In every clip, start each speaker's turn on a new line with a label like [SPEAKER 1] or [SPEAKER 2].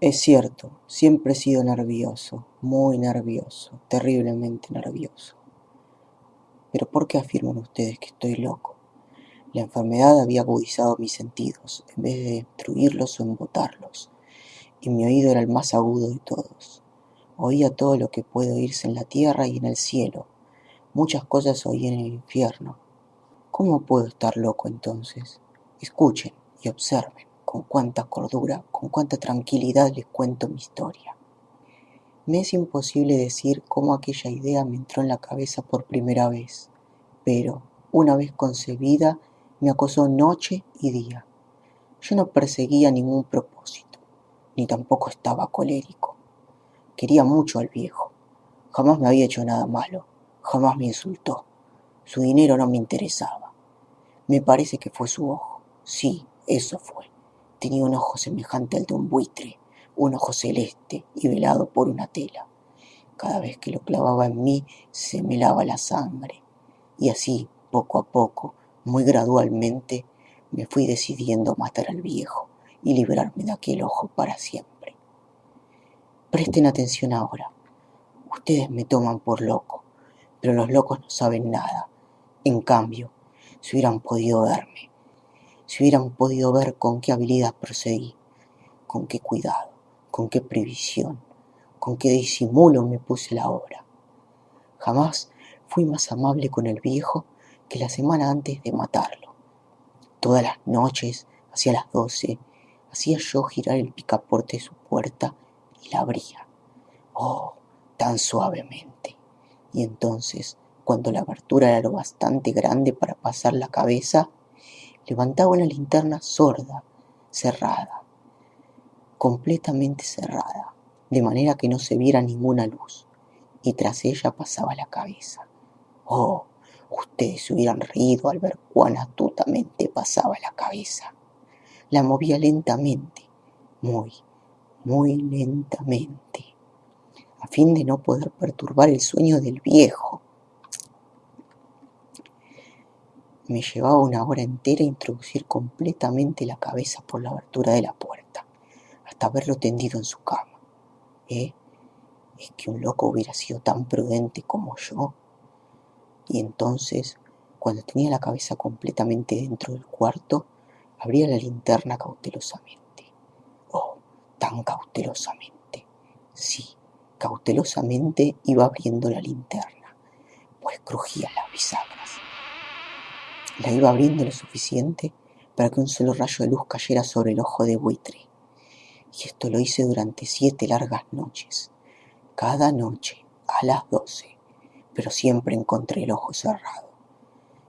[SPEAKER 1] Es cierto, siempre he sido nervioso, muy nervioso, terriblemente nervioso. Pero ¿por qué afirman ustedes que estoy loco? La enfermedad había agudizado mis sentidos, en vez de destruirlos o embotarlos, y mi oído era el más agudo de todos. Oía todo lo que puede oírse en la tierra y en el cielo. Muchas cosas oí en el infierno. ¿Cómo puedo estar loco entonces? Escuchen y observen con cuánta cordura, con cuánta tranquilidad les cuento mi historia. Me es imposible decir cómo aquella idea me entró en la cabeza por primera vez, pero, una vez concebida, me acosó noche y día. Yo no perseguía ningún propósito, ni tampoco estaba colérico. Quería mucho al viejo. Jamás me había hecho nada malo, jamás me insultó. Su dinero no me interesaba. Me parece que fue su ojo. Sí, eso fue. Tenía un ojo semejante al de un buitre, un ojo celeste y velado por una tela. Cada vez que lo clavaba en mí se me lava la sangre. Y así, poco a poco, muy gradualmente, me fui decidiendo matar al viejo y librarme de aquel ojo para siempre. Presten atención ahora. Ustedes me toman por loco, pero los locos no saben nada. En cambio, si hubieran podido verme, si hubieran podido ver con qué habilidad procedí, con qué cuidado, con qué previsión, con qué disimulo me puse la obra. Jamás fui más amable con el viejo que la semana antes de matarlo. Todas las noches, hacia las doce, hacía yo girar el picaporte de su puerta y la abría. Oh, tan suavemente. Y entonces, cuando la abertura era lo bastante grande para pasar la cabeza, levantaba una linterna sorda, cerrada, completamente cerrada, de manera que no se viera ninguna luz, y tras ella pasaba la cabeza. Oh, ustedes se hubieran reído al ver cuán astutamente pasaba la cabeza. La movía lentamente, muy, muy lentamente, a fin de no poder perturbar el sueño del viejo, Me llevaba una hora entera introducir completamente la cabeza por la abertura de la puerta, hasta verlo tendido en su cama. ¿Eh? ¿Es que un loco hubiera sido tan prudente como yo? Y entonces, cuando tenía la cabeza completamente dentro del cuarto, abría la linterna cautelosamente. Oh, tan cautelosamente. Sí, cautelosamente iba abriendo la linterna, pues crujía las bisagras. La iba abriendo lo suficiente para que un solo rayo de luz cayera sobre el ojo de buitre. Y esto lo hice durante siete largas noches, cada noche a las doce, pero siempre encontré el ojo cerrado.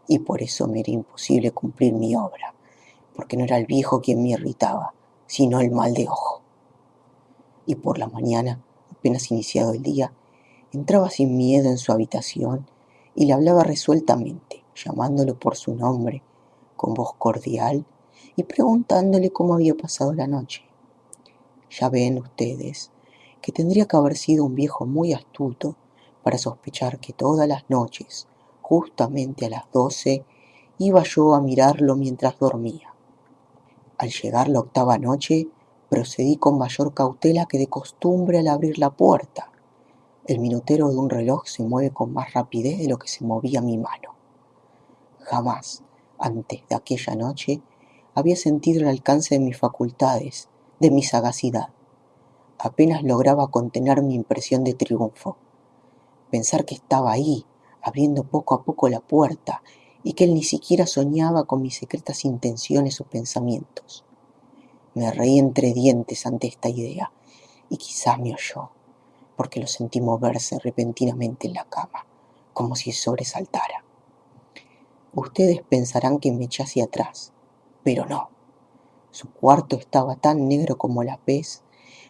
[SPEAKER 1] Y por eso me era imposible cumplir mi obra, porque no era el viejo quien me irritaba, sino el mal de ojo. Y por la mañana, apenas iniciado el día, entraba sin miedo en su habitación y le hablaba resueltamente llamándolo por su nombre, con voz cordial y preguntándole cómo había pasado la noche. Ya ven ustedes que tendría que haber sido un viejo muy astuto para sospechar que todas las noches, justamente a las doce, iba yo a mirarlo mientras dormía. Al llegar la octava noche, procedí con mayor cautela que de costumbre al abrir la puerta. El minutero de un reloj se mueve con más rapidez de lo que se movía mi mano. Jamás, antes de aquella noche, había sentido el alcance de mis facultades, de mi sagacidad. Apenas lograba contener mi impresión de triunfo. Pensar que estaba ahí, abriendo poco a poco la puerta, y que él ni siquiera soñaba con mis secretas intenciones o pensamientos. Me reí entre dientes ante esta idea, y quizá me oyó, porque lo sentí moverse repentinamente en la cama, como si sobresaltara. Ustedes pensarán que me eché hacia atrás, pero no. Su cuarto estaba tan negro como la pez,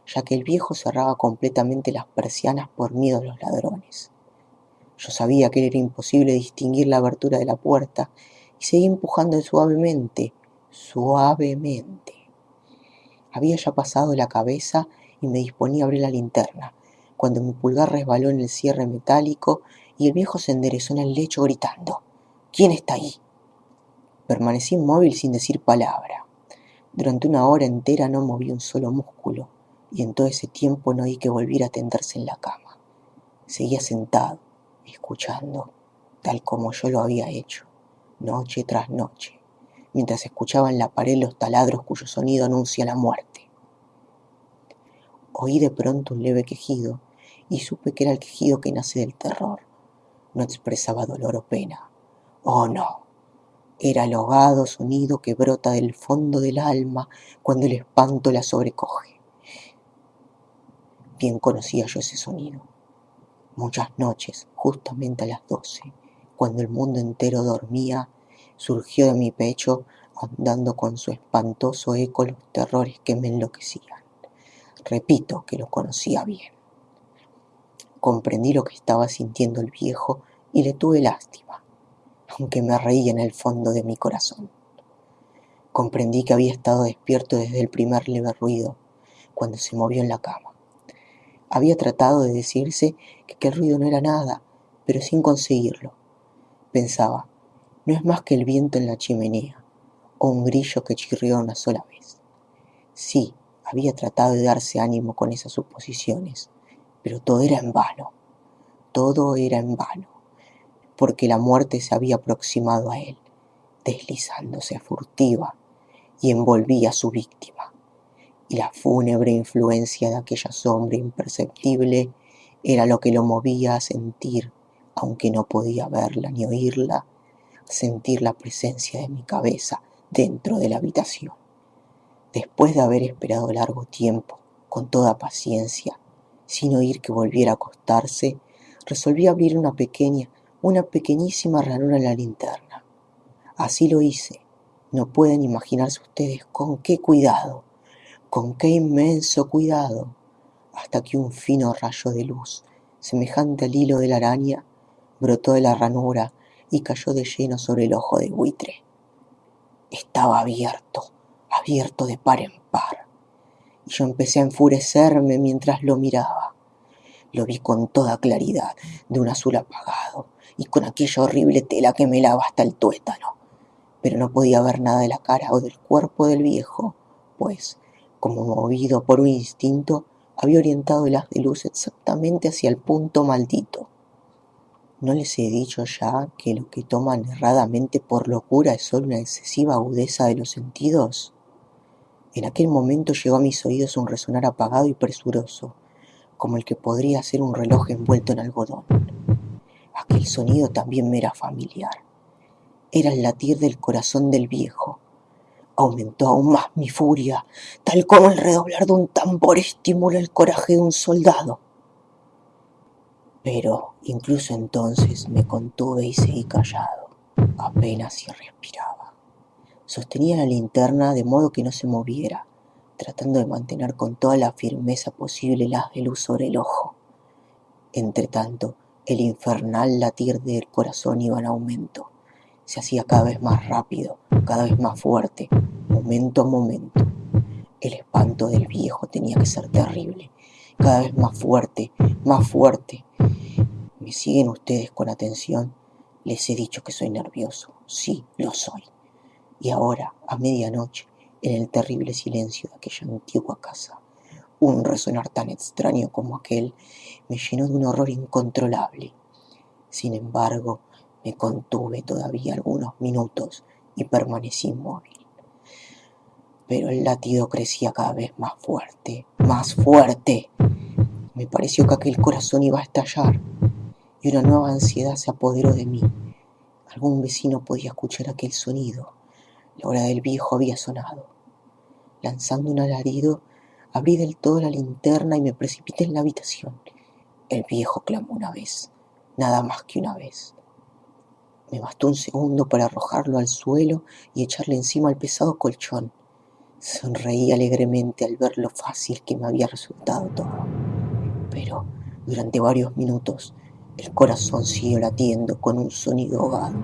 [SPEAKER 1] ya que el viejo cerraba completamente las persianas por miedo a los ladrones. Yo sabía que era imposible distinguir la abertura de la puerta y seguí empujando suavemente, suavemente. Había ya pasado la cabeza y me disponía a abrir la linterna, cuando mi pulgar resbaló en el cierre metálico y el viejo se enderezó en el lecho gritando. ¿Quién está ahí? Permanecí inmóvil sin decir palabra. Durante una hora entera no moví un solo músculo y en todo ese tiempo no oí que volviera a tenderse en la cama. Seguía sentado, escuchando, tal como yo lo había hecho, noche tras noche, mientras escuchaba en la pared los taladros cuyo sonido anuncia la muerte. Oí de pronto un leve quejido y supe que era el quejido que nace del terror. No expresaba dolor o pena. Oh, no. Era el ahogado sonido que brota del fondo del alma cuando el espanto la sobrecoge. Bien conocía yo ese sonido. Muchas noches, justamente a las doce, cuando el mundo entero dormía, surgió de mi pecho andando con su espantoso eco los terrores que me enloquecían. Repito que lo conocía bien. Comprendí lo que estaba sintiendo el viejo y le tuve lástima, aunque me reía en el fondo de mi corazón. Comprendí que había estado despierto desde el primer leve ruido, cuando se movió en la cama. Había tratado de decirse que aquel ruido no era nada, pero sin conseguirlo. Pensaba, no es más que el viento en la chimenea, o un grillo que chirrió una sola vez. Sí, había tratado de darse ánimo con esas suposiciones, pero todo era en vano, todo era en vano, porque la muerte se había aproximado a él, deslizándose furtiva, y envolvía a su víctima y la fúnebre influencia de aquella sombra imperceptible era lo que lo movía a sentir, aunque no podía verla ni oírla, sentir la presencia de mi cabeza dentro de la habitación. Después de haber esperado largo tiempo, con toda paciencia, sin oír que volviera a acostarse, resolví abrir una pequeña, una pequeñísima ranura en la linterna. Así lo hice. No pueden imaginarse ustedes con qué cuidado con qué inmenso cuidado, hasta que un fino rayo de luz, semejante al hilo de la araña, brotó de la ranura y cayó de lleno sobre el ojo de buitre. Estaba abierto, abierto de par en par, y yo empecé a enfurecerme mientras lo miraba. Lo vi con toda claridad, de un azul apagado, y con aquella horrible tela que me lava hasta el tuétano. Pero no podía ver nada de la cara o del cuerpo del viejo, pues como movido por un instinto, había orientado el haz de luz exactamente hacia el punto maldito. ¿No les he dicho ya que lo que toman erradamente por locura es solo una excesiva agudeza de los sentidos? En aquel momento llegó a mis oídos un resonar apagado y presuroso, como el que podría ser un reloj envuelto en algodón. Aquel sonido también me era familiar. Era el latir del corazón del viejo, Aumentó aún más mi furia, tal como el redoblar de un tambor estimula el coraje de un soldado. Pero incluso entonces me contuve y seguí callado, apenas si respiraba. Sostenía la linterna de modo que no se moviera, tratando de mantener con toda la firmeza posible la de luz sobre el ojo. Entretanto, el infernal latir del corazón iba en aumento se hacía cada vez más rápido, cada vez más fuerte, momento a momento. El espanto del viejo tenía que ser terrible, cada vez más fuerte, más fuerte. ¿Me siguen ustedes con atención? Les he dicho que soy nervioso. Sí, lo soy. Y ahora, a medianoche, en el terrible silencio de aquella antigua casa, un resonar tan extraño como aquel me llenó de un horror incontrolable. Sin embargo, me contuve todavía algunos minutos y permanecí inmóvil. Pero el latido crecía cada vez más fuerte, más fuerte. Me pareció que aquel corazón iba a estallar y una nueva ansiedad se apoderó de mí. Algún vecino podía escuchar aquel sonido. La hora del viejo había sonado. Lanzando un alarido, abrí del todo la linterna y me precipité en la habitación. El viejo clamó una vez, nada más que una vez. Me bastó un segundo para arrojarlo al suelo y echarle encima el pesado colchón. Sonreí alegremente al ver lo fácil que me había resultado todo. Pero durante varios minutos el corazón siguió latiendo con un sonido ahogado.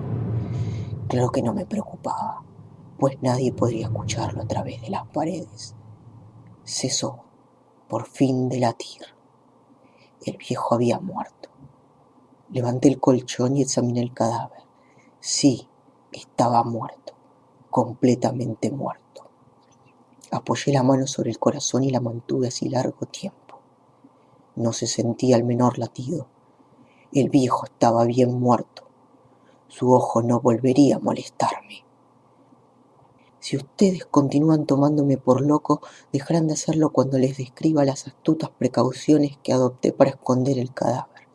[SPEAKER 1] Claro que no me preocupaba, pues nadie podría escucharlo a través de las paredes. Cesó, por fin, de latir. El viejo había muerto. Levanté el colchón y examiné el cadáver. Sí, estaba muerto, completamente muerto. Apoyé la mano sobre el corazón y la mantuve así largo tiempo. No se sentía el menor latido. El viejo estaba bien muerto. Su ojo no volvería a molestarme. Si ustedes continúan tomándome por loco, dejarán de hacerlo cuando les describa las astutas precauciones que adopté para esconder el cadáver.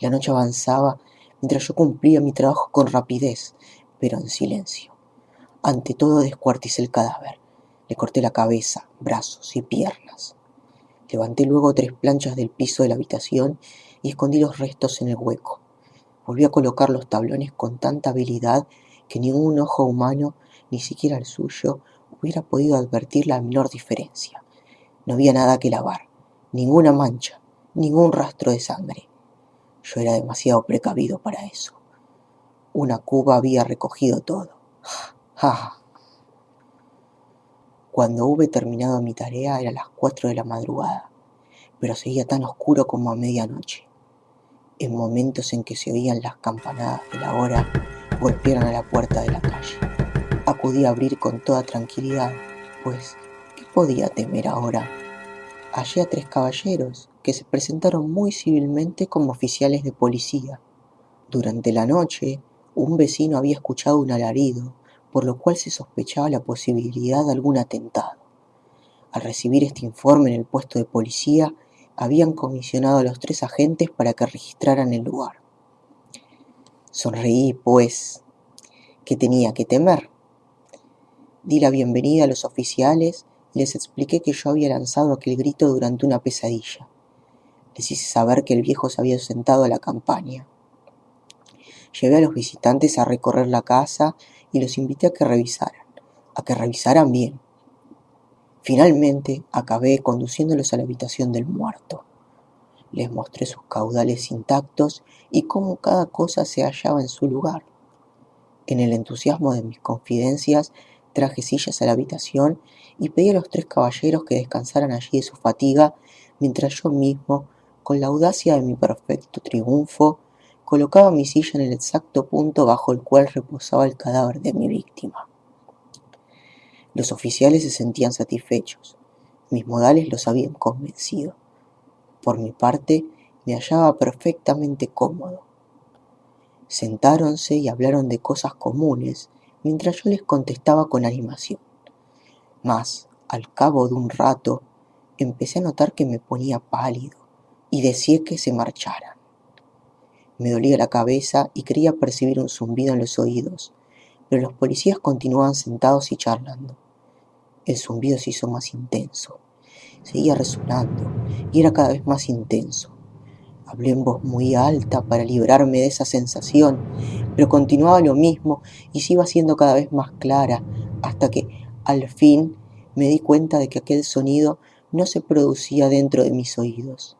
[SPEAKER 1] La noche avanzaba mientras yo cumplía mi trabajo con rapidez, pero en silencio. Ante todo descuarticé el cadáver. Le corté la cabeza, brazos y piernas. Levanté luego tres planchas del piso de la habitación y escondí los restos en el hueco. Volví a colocar los tablones con tanta habilidad que ningún ojo humano, ni siquiera el suyo, hubiera podido advertir la menor diferencia. No había nada que lavar, ninguna mancha, ningún rastro de sangre. Yo era demasiado precavido para eso. Una cuba había recogido todo. ¡Ja! Cuando hube terminado mi tarea era las cuatro de la madrugada, pero seguía tan oscuro como a medianoche. En momentos en que se oían las campanadas de la hora, golpearon a la puerta de la calle. Acudí a abrir con toda tranquilidad, pues, ¿qué podía temer ahora? Hallé a tres caballeros que se presentaron muy civilmente como oficiales de policía. Durante la noche, un vecino había escuchado un alarido, por lo cual se sospechaba la posibilidad de algún atentado. Al recibir este informe en el puesto de policía, habían comisionado a los tres agentes para que registraran el lugar. Sonreí, pues, ¿qué tenía que temer? Di la bienvenida a los oficiales y les expliqué que yo había lanzado aquel grito durante una pesadilla. Les hice saber que el viejo se había sentado a la campaña. Llevé a los visitantes a recorrer la casa y los invité a que revisaran, a que revisaran bien. Finalmente acabé conduciéndolos a la habitación del muerto. Les mostré sus caudales intactos y cómo cada cosa se hallaba en su lugar. En el entusiasmo de mis confidencias, traje sillas a la habitación y pedí a los tres caballeros que descansaran allí de su fatiga, mientras yo mismo, con la audacia de mi perfecto triunfo, colocaba mi silla en el exacto punto bajo el cual reposaba el cadáver de mi víctima. Los oficiales se sentían satisfechos, mis modales los habían convencido. Por mi parte, me hallaba perfectamente cómodo. Sentáronse y hablaron de cosas comunes, mientras yo les contestaba con animación. Mas, al cabo de un rato, empecé a notar que me ponía pálido y decía que se marcharan. Me dolía la cabeza y creía percibir un zumbido en los oídos, pero los policías continuaban sentados y charlando. El zumbido se hizo más intenso seguía resonando y era cada vez más intenso. Hablé en voz muy alta para librarme de esa sensación, pero continuaba lo mismo y se iba haciendo cada vez más clara hasta que, al fin, me di cuenta de que aquel sonido no se producía dentro de mis oídos.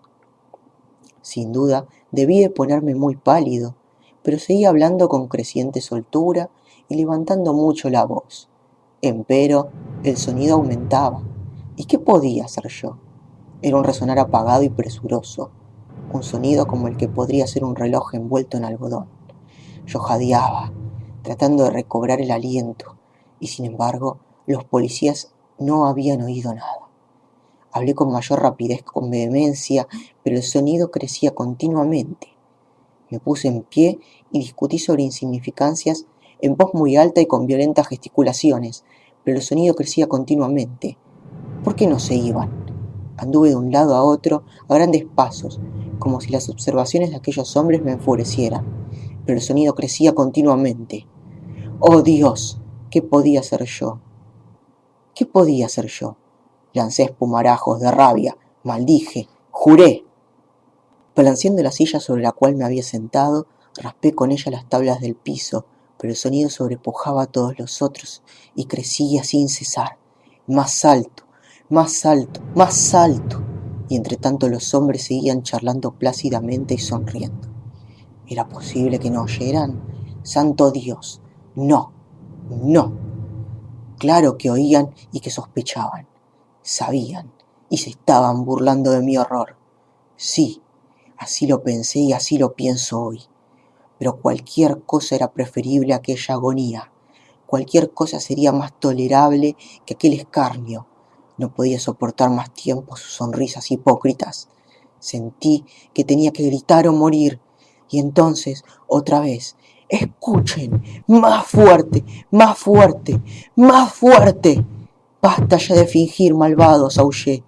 [SPEAKER 1] Sin duda, debí de ponerme muy pálido, pero seguía hablando con creciente soltura y levantando mucho la voz. Empero, el sonido aumentaba ¿Y qué podía hacer yo? Era un resonar apagado y presuroso, un sonido como el que podría ser un reloj envuelto en algodón. Yo jadeaba, tratando de recobrar el aliento, y sin embargo los policías no habían oído nada. Hablé con mayor rapidez, con vehemencia, pero el sonido crecía continuamente. Me puse en pie y discutí sobre insignificancias en voz muy alta y con violentas gesticulaciones, pero el sonido crecía continuamente. ¿Por qué no se iban? Anduve de un lado a otro a grandes pasos, como si las observaciones de aquellos hombres me enfurecieran, pero el sonido crecía continuamente. ¡Oh Dios! ¿Qué podía hacer yo? ¿Qué podía hacer yo? Lancé espumarajos de rabia, maldije, juré. Balanceando la silla sobre la cual me había sentado, raspé con ella las tablas del piso, pero el sonido sobrepujaba a todos los otros y crecía sin cesar, más alto, más alto, más alto. Y entre tanto los hombres seguían charlando plácidamente y sonriendo. ¿Era posible que no oyeran? Santo Dios, no, no. Claro que oían y que sospechaban. Sabían y se estaban burlando de mi horror. Sí, así lo pensé y así lo pienso hoy. Pero cualquier cosa era preferible a aquella agonía. Cualquier cosa sería más tolerable que aquel escarnio No podía soportar más tiempo sus sonrisas hipócritas. Sentí que tenía que gritar o morir. Y entonces, otra vez, escuchen, más fuerte, más fuerte, más fuerte. Basta ya de fingir, malvados, aullé.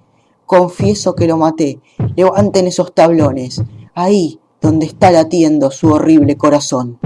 [SPEAKER 1] Confieso que lo maté. Levanten esos tablones, ahí donde está latiendo su horrible corazón.